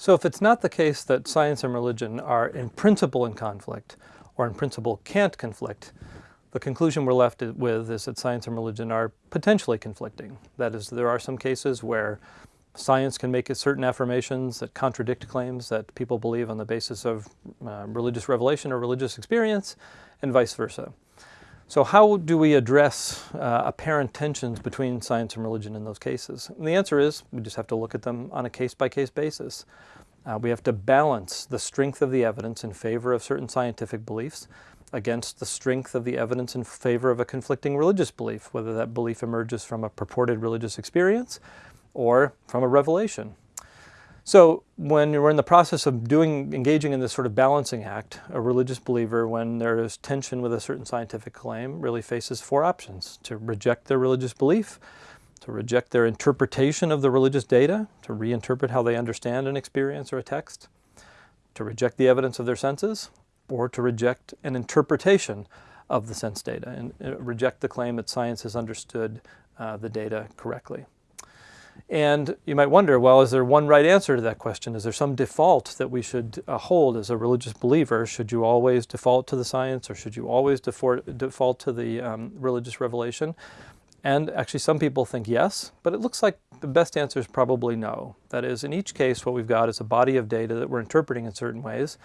So if it's not the case that science and religion are in principle in conflict, or in principle can't conflict, the conclusion we're left with is that science and religion are potentially conflicting. That is, there are some cases where science can make certain affirmations that contradict claims that people believe on the basis of uh, religious revelation or religious experience, and vice versa. So how do we address uh, apparent tensions between science and religion in those cases? And the answer is we just have to look at them on a case-by-case -case basis. Uh, we have to balance the strength of the evidence in favor of certain scientific beliefs against the strength of the evidence in favor of a conflicting religious belief, whether that belief emerges from a purported religious experience or from a revelation. So when we're in the process of doing, engaging in this sort of balancing act, a religious believer, when there is tension with a certain scientific claim, really faces four options. To reject their religious belief, to reject their interpretation of the religious data, to reinterpret how they understand an experience or a text, to reject the evidence of their senses, or to reject an interpretation of the sense data and uh, reject the claim that science has understood uh, the data correctly. And you might wonder, well, is there one right answer to that question? Is there some default that we should uh, hold as a religious believer? Should you always default to the science or should you always default to the um, religious revelation? And actually some people think yes, but it looks like the best answer is probably no. That is, in each case, what we've got is a body of data that we're interpreting in certain ways.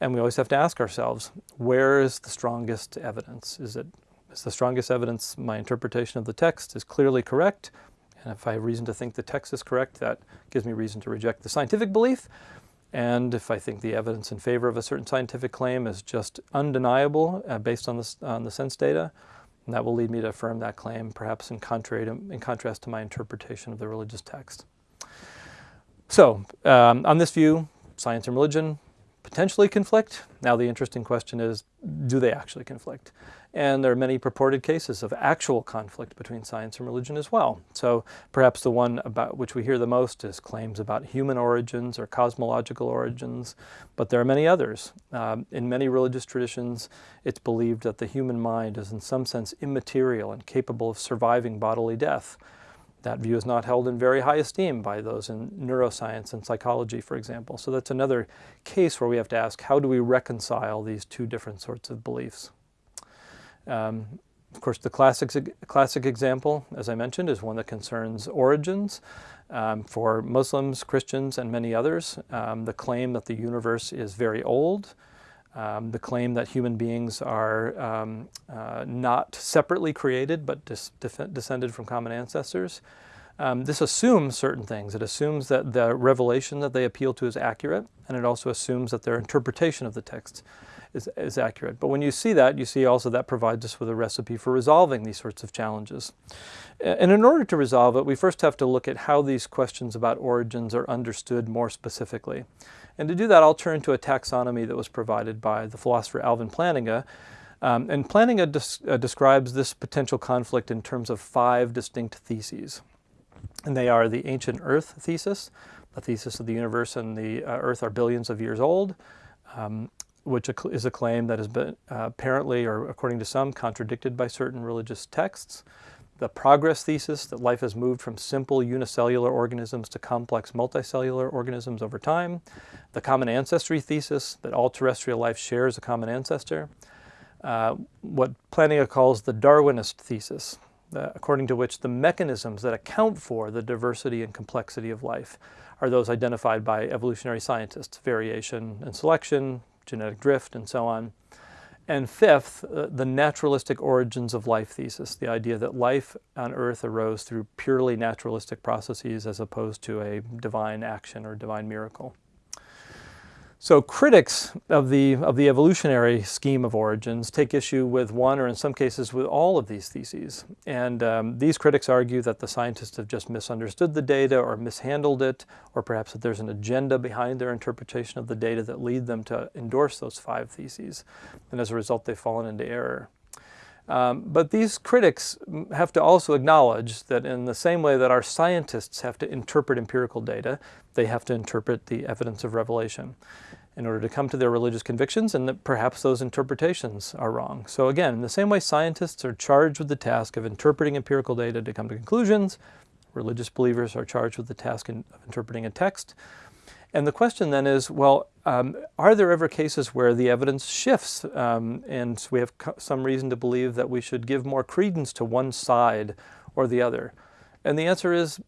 And we always have to ask ourselves, where is the strongest evidence? Is it is the strongest evidence my interpretation of the text is clearly correct and if I have reason to think the text is correct, that gives me reason to reject the scientific belief. And if I think the evidence in favor of a certain scientific claim is just undeniable uh, based on, on the sense data, that will lead me to affirm that claim, perhaps in, contrary to, in contrast to my interpretation of the religious text. So, um, on this view, science and religion potentially conflict. Now the interesting question is, do they actually conflict? And there are many purported cases of actual conflict between science and religion as well. So perhaps the one about which we hear the most is claims about human origins or cosmological origins, but there are many others. Um, in many religious traditions, it's believed that the human mind is in some sense immaterial and capable of surviving bodily death. That view is not held in very high esteem by those in neuroscience and psychology, for example. So that's another case where we have to ask, how do we reconcile these two different sorts of beliefs? Um, of course, the classic, classic example, as I mentioned, is one that concerns origins. Um, for Muslims, Christians, and many others, um, the claim that the universe is very old, um, the claim that human beings are um, uh, not separately created but descended from common ancestors. Um, this assumes certain things. It assumes that the revelation that they appeal to is accurate, and it also assumes that their interpretation of the text is, is accurate. But when you see that, you see also that provides us with a recipe for resolving these sorts of challenges. And in order to resolve it, we first have to look at how these questions about origins are understood more specifically. And to do that, I'll turn to a taxonomy that was provided by the philosopher Alvin Plantinga. Um, and Plantinga des uh, describes this potential conflict in terms of five distinct theses. And they are the ancient Earth thesis, the thesis of the universe and the uh, Earth are billions of years old, um, which is a claim that has been uh, apparently, or according to some, contradicted by certain religious texts. The progress thesis that life has moved from simple unicellular organisms to complex multicellular organisms over time, the common ancestry thesis that all terrestrial life shares a common ancestor, uh, what Plantinga calls the Darwinist thesis, uh, according to which the mechanisms that account for the diversity and complexity of life are those identified by evolutionary scientists, variation and selection, genetic drift, and so on. And fifth, uh, the naturalistic origins of life thesis, the idea that life on earth arose through purely naturalistic processes as opposed to a divine action or divine miracle. So critics of the, of the evolutionary scheme of origins take issue with one or in some cases with all of these theses. And um, these critics argue that the scientists have just misunderstood the data or mishandled it, or perhaps that there's an agenda behind their interpretation of the data that lead them to endorse those five theses. And as a result, they've fallen into error. Um, but these critics have to also acknowledge that in the same way that our scientists have to interpret empirical data, they have to interpret the evidence of revelation in order to come to their religious convictions and that perhaps those interpretations are wrong. So again, in the same way scientists are charged with the task of interpreting empirical data to come to conclusions, religious believers are charged with the task of interpreting a text. And the question then is, well, um, are there ever cases where the evidence shifts um, and we have some reason to believe that we should give more credence to one side or the other? And the answer is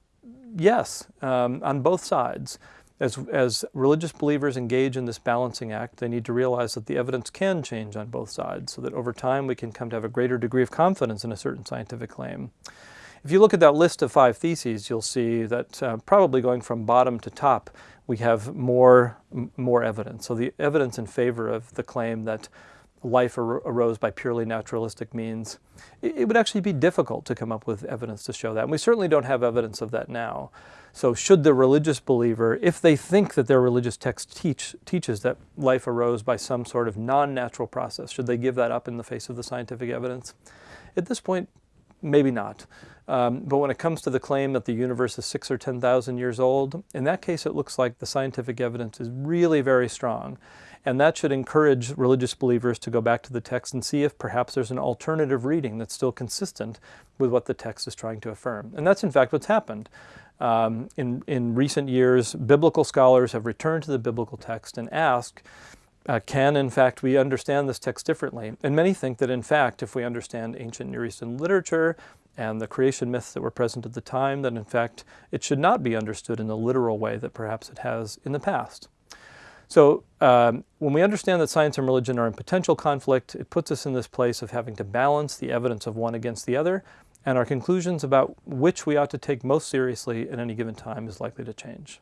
yes, um, on both sides. As, as religious believers engage in this balancing act, they need to realize that the evidence can change on both sides so that over time we can come to have a greater degree of confidence in a certain scientific claim. If you look at that list of five theses, you'll see that uh, probably going from bottom to top, we have more, more evidence. So the evidence in favor of the claim that life ar arose by purely naturalistic means, it, it, would actually be difficult to come up with evidence to show that. And we certainly don't have evidence of that now. So should the religious believer, if they think that their religious text teach, teaches that life arose by some sort of non-natural process, should they give that up in the face of the scientific evidence? At this point, maybe not. Um, but when it comes to the claim that the universe is six or 10,000 years old, in that case it looks like the scientific evidence is really very strong. And that should encourage religious believers to go back to the text and see if perhaps there's an alternative reading that's still consistent with what the text is trying to affirm. And that's in fact what's happened. Um, in, in recent years, biblical scholars have returned to the biblical text and asked, uh, can in fact we understand this text differently? And many think that in fact if we understand ancient Near Eastern literature and the creation myths that were present at the time, that in fact it should not be understood in the literal way that perhaps it has in the past. So um, when we understand that science and religion are in potential conflict, it puts us in this place of having to balance the evidence of one against the other, and our conclusions about which we ought to take most seriously at any given time is likely to change.